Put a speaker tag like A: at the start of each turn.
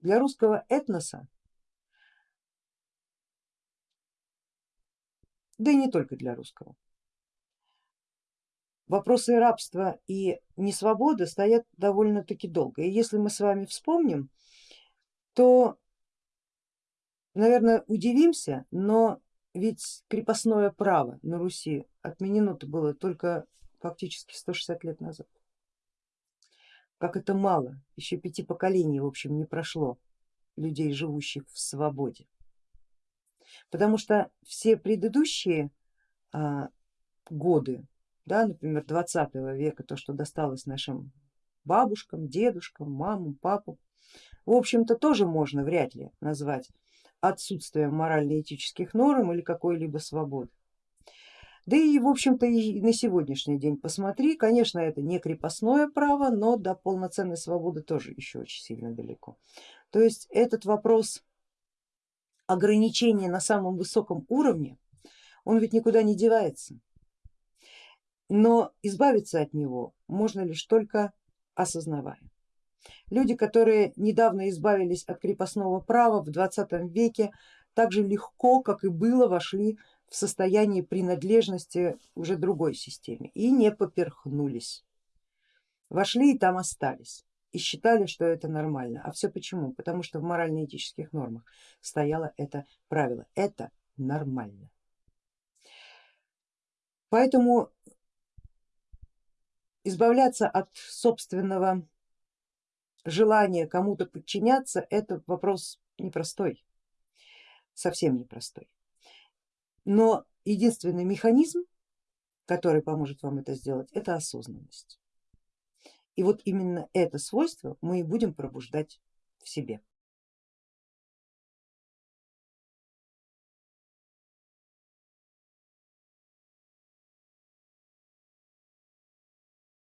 A: для русского этноса, да и не только для русского, вопросы рабства и несвободы стоят довольно-таки долго. И если мы с вами вспомним, то, наверное, удивимся, но ведь крепостное право на Руси отменено-то было только фактически 160 лет назад. Как это мало, еще пяти поколений в общем не прошло людей, живущих в свободе. Потому что все предыдущие а, годы, да, например 20 века, то что досталось нашим бабушкам, дедушкам, мамам, папам, в общем-то тоже можно вряд ли назвать отсутствием морально-этических норм или какой-либо свободы. Да и в общем-то и на сегодняшний день посмотри, конечно это не крепостное право, но до полноценной свободы тоже еще очень сильно далеко. То есть этот вопрос ограничения на самом высоком уровне, он ведь никуда не девается. Но избавиться от него можно лишь только осознавая. Люди, которые недавно избавились от крепостного права в 20 веке, так же легко, как и было, вошли в состоянии принадлежности уже другой системе и не поперхнулись. Вошли и там остались и считали, что это нормально. А все почему? Потому что в морально-этических нормах стояло это правило. Это нормально. Поэтому избавляться от собственного желание кому-то подчиняться, это вопрос непростой, совсем непростой. Но единственный механизм, который поможет вам это сделать, это осознанность. И вот именно это свойство мы и будем пробуждать в себе.